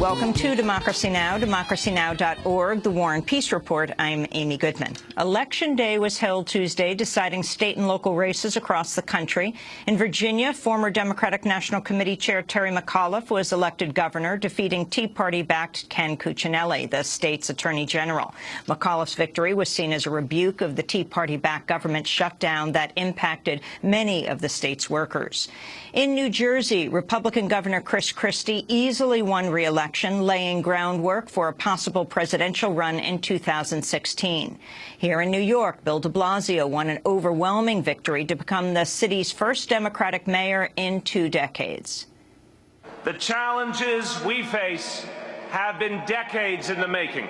Welcome to Democracy Now!, democracynow.org, The War and Peace Report. I'm Amy Goodman. Election Day was held Tuesday, deciding state and local races across the country. In Virginia, former Democratic National Committee Chair Terry McAuliffe was elected governor, defeating Tea Party-backed Ken Cuccinelli, the state's attorney general. McAuliffe's victory was seen as a rebuke of the Tea Party-backed government shutdown that impacted many of the state's workers. In New Jersey, Republican Governor Chris Christie easily won re-election election, laying groundwork for a possible presidential run in 2016. Here in New York, Bill de Blasio won an overwhelming victory to become the city's first Democratic mayor in two decades. The challenges we face have been decades in the making.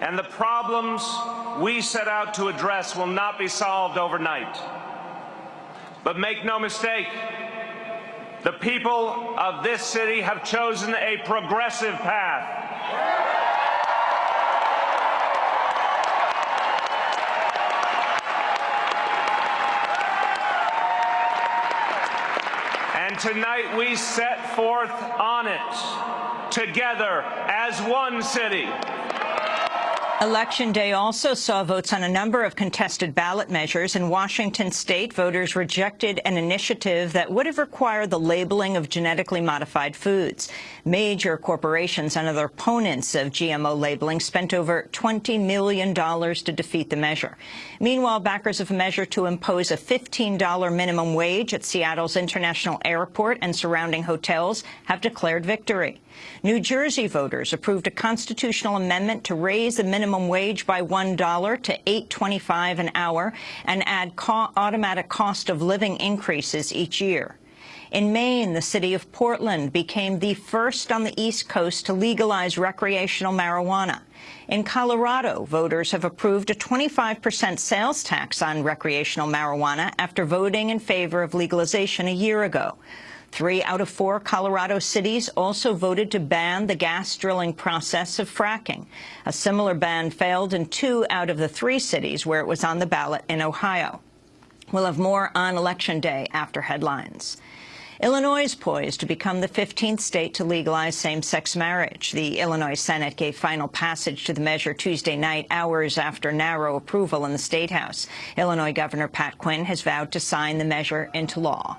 And the problems we set out to address will not be solved overnight. But make no mistake, the people of this city have chosen a progressive path. And tonight we set forth on it together as one city. Election day also saw votes on a number of contested ballot measures. In Washington state, voters rejected an initiative that would have required the labeling of genetically modified foods. Major corporations and other opponents of GMO labeling spent over $20 million to defeat the measure. Meanwhile, backers of a measure to impose a $15 minimum wage at Seattle's International Airport and surrounding hotels have declared victory. New Jersey voters approved a constitutional amendment to raise the minimum minimum wage by $1 to $8.25 an hour and add co automatic cost of living increases each year. In Maine, the city of Portland became the first on the East Coast to legalize recreational marijuana. In Colorado, voters have approved a 25 percent sales tax on recreational marijuana after voting in favor of legalization a year ago. Three out of four Colorado cities also voted to ban the gas drilling process of fracking. A similar ban failed in two out of the three cities where it was on the ballot in Ohio. We'll have more on Election Day after headlines. Illinois is poised to become the 15th state to legalize same-sex marriage. The Illinois Senate gave final passage to the measure Tuesday night, hours after narrow approval in the State House. Illinois Governor Pat Quinn has vowed to sign the measure into law.